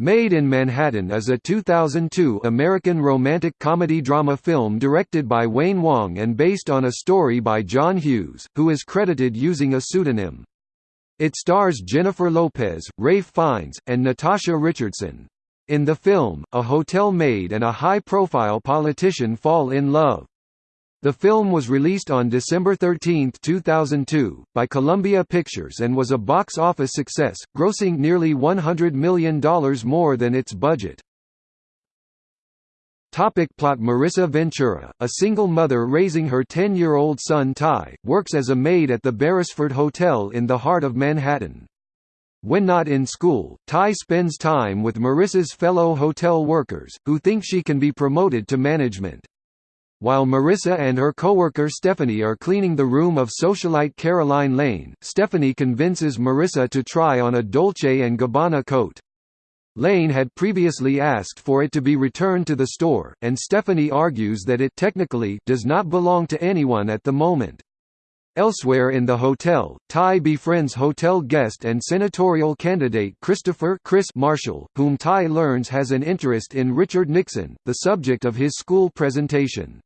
Maid in Manhattan is a 2002 American romantic comedy drama film directed by Wayne Wang and based on a story by John Hughes, who is credited using a pseudonym. It stars Jennifer Lopez, Ralph Fiennes, and Natasha Richardson. In the film, a hotel maid and a high-profile politician fall in love. The film was released on December 13, 2002, by Columbia Pictures and was a box office success, grossing nearly $100 million more than its budget. Topic plot Marissa Ventura, a single mother raising her 10-year-old son Ty, works as a maid at the Beresford Hotel in the heart of Manhattan. When not in school, Ty spends time with Marissa's fellow hotel workers, who think she can be promoted to management. While Marissa and her coworker Stephanie are cleaning the room of socialite Caroline Lane, Stephanie convinces Marissa to try on a Dolce & Gabbana coat. Lane had previously asked for it to be returned to the store, and Stephanie argues that it technically does not belong to anyone at the moment. Elsewhere in the hotel, Ty befriends hotel guest and senatorial candidate Christopher Chris Marshall, whom Ty learns has an interest in Richard Nixon, the subject of his school presentation.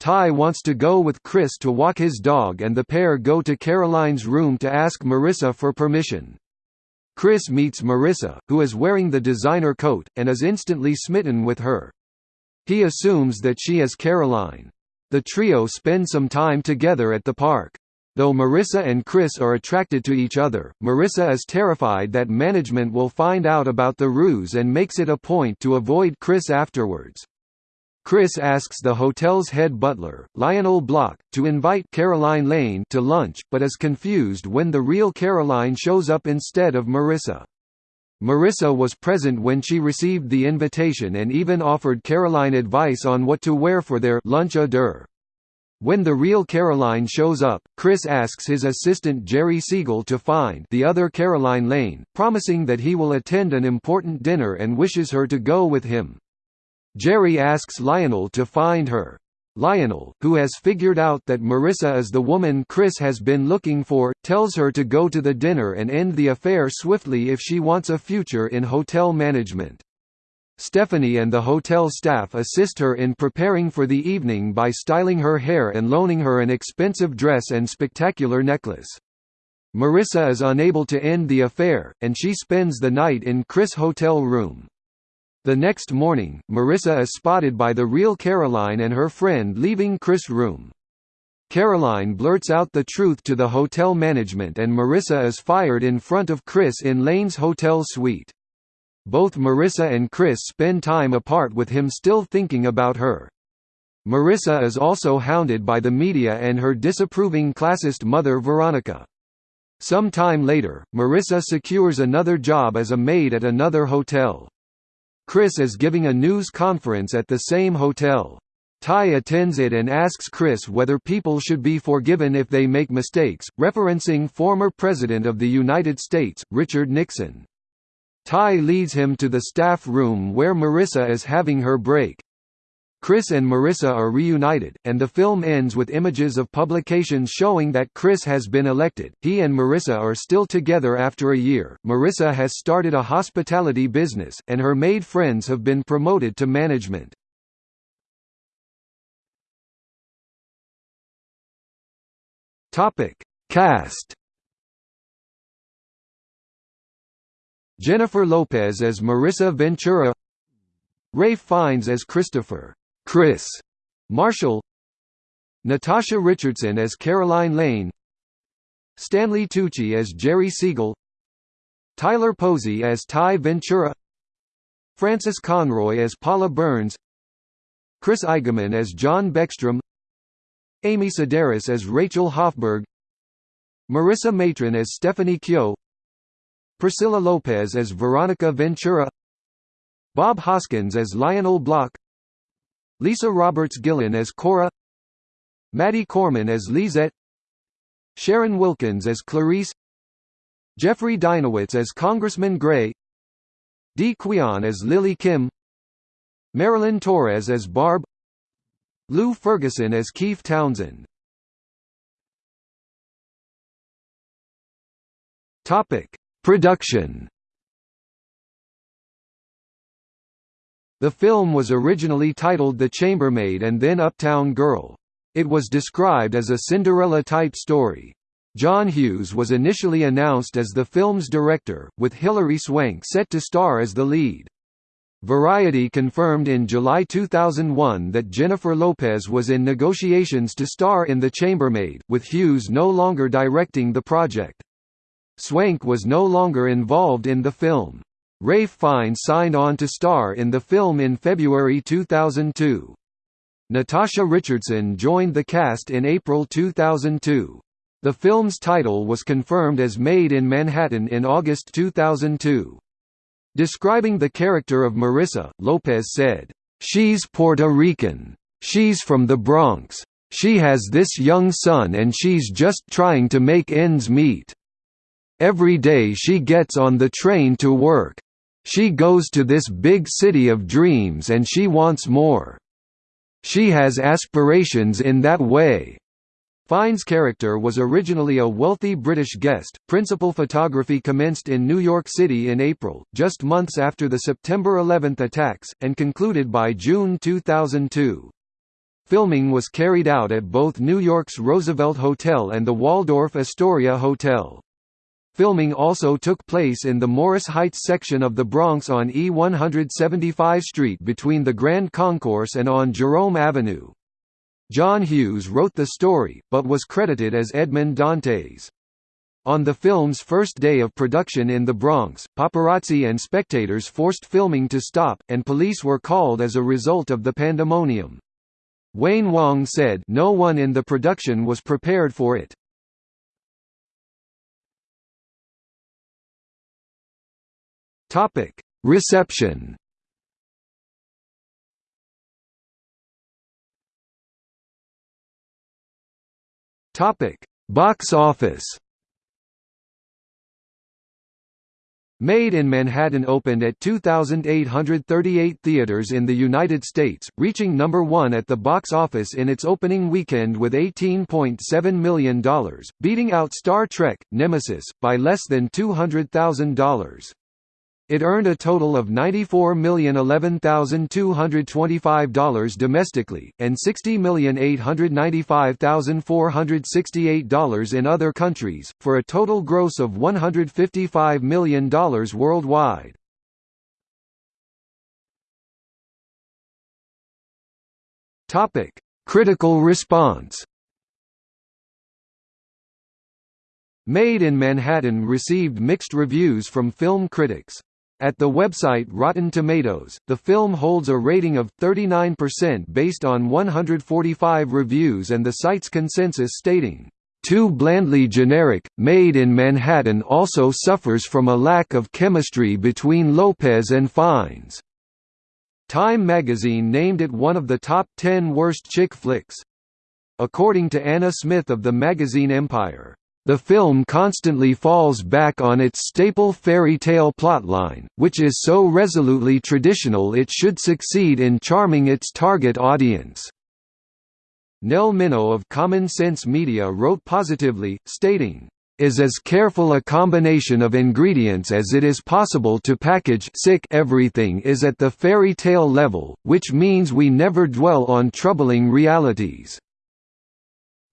Ty wants to go with Chris to walk his dog and the pair go to Caroline's room to ask Marissa for permission. Chris meets Marissa, who is wearing the designer coat, and is instantly smitten with her. He assumes that she is Caroline. The trio spend some time together at the park. Though Marissa and Chris are attracted to each other, Marissa is terrified that management will find out about the ruse and makes it a point to avoid Chris afterwards. Chris asks the hotel's head butler, Lionel Block, to invite Caroline Lane to lunch, but is confused when the real Caroline shows up instead of Marissa. Marissa was present when she received the invitation and even offered Caroline advice on what to wear for their lunch à deux. When the real Caroline shows up, Chris asks his assistant Jerry Siegel to find the other Caroline Lane, promising that he will attend an important dinner and wishes her to go with him. Jerry asks Lionel to find her. Lionel, who has figured out that Marissa is the woman Chris has been looking for, tells her to go to the dinner and end the affair swiftly if she wants a future in hotel management. Stephanie and the hotel staff assist her in preparing for the evening by styling her hair and loaning her an expensive dress and spectacular necklace. Marissa is unable to end the affair, and she spends the night in Chris' hotel room. The next morning, Marissa is spotted by the real Caroline and her friend leaving Chris' room. Caroline blurts out the truth to the hotel management and Marissa is fired in front of Chris in Lane's hotel suite. Both Marissa and Chris spend time apart with him still thinking about her. Marissa is also hounded by the media and her disapproving classist mother Veronica. Some time later, Marissa secures another job as a maid at another hotel. Chris is giving a news conference at the same hotel. Ty attends it and asks Chris whether people should be forgiven if they make mistakes, referencing former President of the United States, Richard Nixon. Ty leads him to the staff room where Marissa is having her break. Chris and Marissa are reunited, and the film ends with images of publications showing that Chris has been elected. He and Marissa are still together after a year. Marissa has started a hospitality business, and her maid friends have been promoted to management. Topic: Cast. Jennifer Lopez as Marissa Ventura, Ralph Fiennes as Christopher Chris. Marshall. Natasha Richardson as Caroline Lane. Stanley Tucci as Jerry Siegel. Tyler Posey as Ty Ventura. Frances Conroy as Paula Burns. Chris Eigeman as John Beckstrom. Amy Sedaris as Rachel Hoffberg Marissa Matrone as Stephanie Kehoe Priscilla Lopez as Veronica Ventura. Bob Hoskins as Lionel Block Lisa Roberts-Gillen as Cora Maddie Corman as Lisette Sharon Wilkins as Clarice Jeffrey Dinowitz as Congressman Gray Di Quon as Lily Kim Marilyn Torres as Barb Lou Ferguson as Keith Townsend. Topic: Production The film was originally titled The Chambermaid and then Uptown Girl. It was described as a Cinderella-type story. John Hughes was initially announced as the film's director, with Hilary Swank set to star as the lead. Variety confirmed in July 2001 that Jennifer Lopez was in negotiations to star in The Chambermaid, with Hughes no longer directing the project. Swank was no longer involved in the film. Ralph Fiennes signed on to star in the film in February 2002. Natasha Richardson joined the cast in April 2002. The film's title was confirmed as Maid in Manhattan in August 2002. Describing the character of Marissa, Lopez said, "...she's Puerto Rican. She's from the Bronx. She has this young son and she's just trying to make ends meet. Every day she gets on the train to work. She goes to this big city of dreams and she wants more. She has aspirations in that way. Fiennes' character was originally a wealthy British guest. Principal photography commenced in New York City in April, just months after the September 11 attacks, and concluded by June 2002. Filming was carried out at both New York's Roosevelt Hotel and the Waldorf Astoria Hotel. Filming also took place in the Morris Heights section of the Bronx on E175 Street between the Grand Concourse and on Jerome Avenue. John Hughes wrote the story, but was credited as Edmond Dantes. On the film's first day of production in the Bronx, paparazzi and spectators forced filming to stop, and police were called as a result of the pandemonium. Wayne Wang said no one in the production was prepared for it. Topic: Reception. Topic: Box office. Maid in Manhattan opened at 2,838 theaters in the United States, reaching number one at the box office in its opening weekend with $18.7 million, beating out Star Trek, Nemesis, by less than $200,000. It earned a total of $94,011,225 domestically, and $60,895,468 in other countries, for a total gross of $155 million worldwide. Critical response Maid in Manhattan received mixed reviews from film critics. At the website Rotten Tomatoes, the film holds a rating of 39% based on 145 reviews and the site's consensus stating, "...too blandly generic, Maid in Manhattan also suffers from a lack of chemistry between Lopez and Fiennes." Time magazine named it one of the top 10 worst chick flicks. According to Anna Smith of the magazine Empire, the film constantly falls back on its staple fairy tale plotline, which is so resolutely traditional it should succeed in charming its target audience. Nell Minow of Common Sense Media wrote positively, stating, is as careful a combination of ingredients as it is possible to package sick everything is at the fairy tale level, which means we never dwell on troubling realities.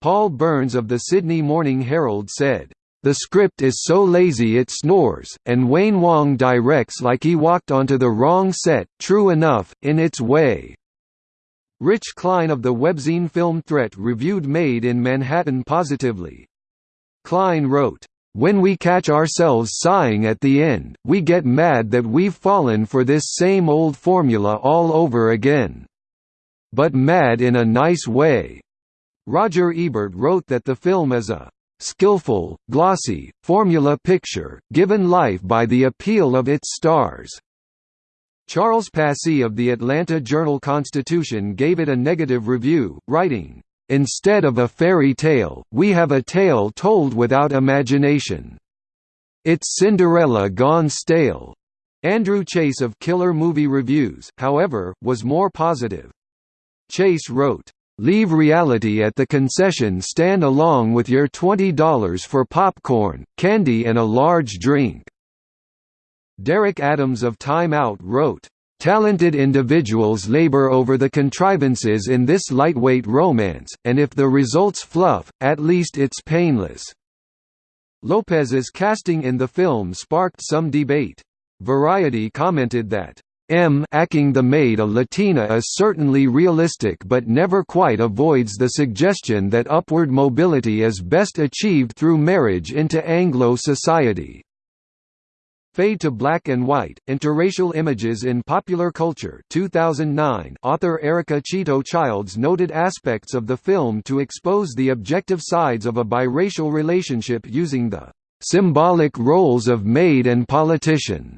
Paul Byrnes of the Sydney Morning Herald said, "...the script is so lazy it snores, and Wayne Wang directs like he walked onto the wrong set, true enough, in its way." Rich Cline of the webzine Film Threat reviewed Maid in Manhattan positively. Cline wrote, when we catch ourselves sighing at the end, we get mad that we've fallen for this same old formula all over again. But mad in a nice way. Roger Ebert wrote that the film is a skillful, glossy, formula picture, given life by the appeal of its stars. Charles Passy of the Atlanta Journal-Constitution gave it a negative review, writing, "...instead of a fairy tale, we have a tale told without imagination. It's Cinderella gone stale." Andrew Chase of Killer Movie Reviews, however, was more positive. Chase wrote, Leave reality at the concession stand along with your $20 for popcorn, candy and a large drink." Derek Adams of Time Out wrote, Talented individuals labor over the contrivances in this lightweight romance, and if the result's fluff, at least it's painless." Lopez's casting in the film sparked some debate. Variety commented that, M acting the maid a Latina is certainly realistic but never quite avoids the suggestion that upward mobility is best achieved through marriage into Anglo society. Fade to Black and White, Interracial Images in Popular Culture 2009 author Erica Chito Childs noted aspects of the film to expose the objective sides of a biracial relationship using the "...symbolic roles of maid and politician."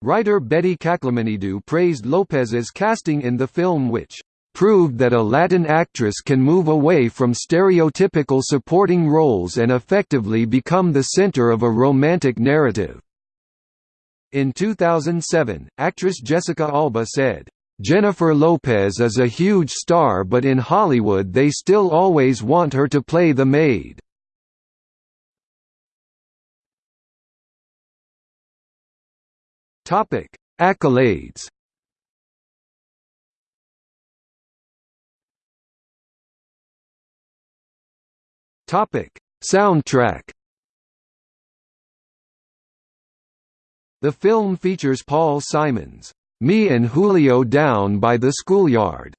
Writer Betty Kaklamanidou praised Lopez's casting in the film which proved that a Latin actress can move away from stereotypical supporting roles and effectively become the center of a romantic narrative. In 2007, actress Jessica Alba said, "...Jennifer Lopez is a huge star but in Hollywood they still always want her to play the maid." Accolades. Topic: Soundtrack. The film features Paul Simon's "Me and Julio Down by the Schoolyard"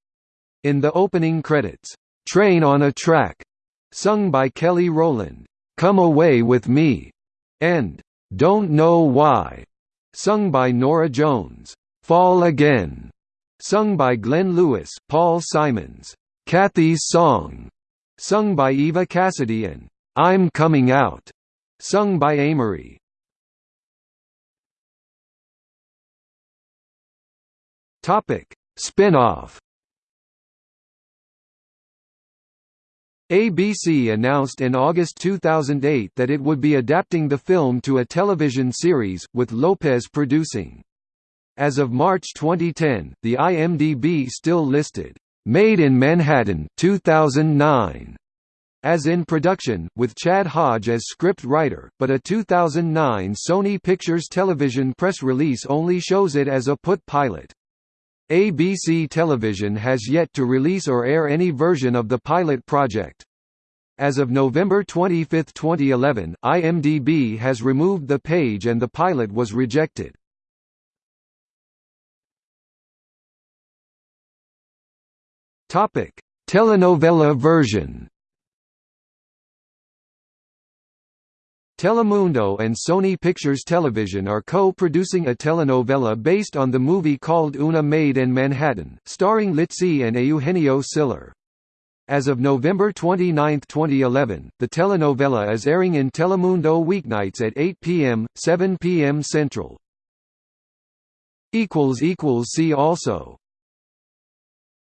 in the opening credits. Train on a Track, sung by Kelly Rowland, Come Away with Me, and Don't Know Why, sung by Norah Jones. Fall Again, sung by Glenn Lewis, Paul Simon's. Kathy's Song, sung by Eva Cassidy and I'm Coming Out, sung by Amerie. Topic: Spin-off. ABC announced in August 2008 that it would be adapting the film to a television series, with Lopez producing. As of March 2010, the IMDb still listed, "'Maid in Manhattan 2009' as in production, with Chad Hodge as script writer, but a 2009 Sony Pictures television press release only shows it as a put pilot. ABC Television has yet to release or air any version of the pilot project. As of November 25, 2011, IMDb has removed the page and the pilot was rejected. Telenovela version Telemundo and Sony Pictures Television are co-producing a telenovela based on the movie called Una Maid in Manhattan, starring Litzy and Eugenio Siller. As of November 29, 2011, the telenovela is airing in Telemundo weeknights at 8 p.m., 7 p.m. Central. See also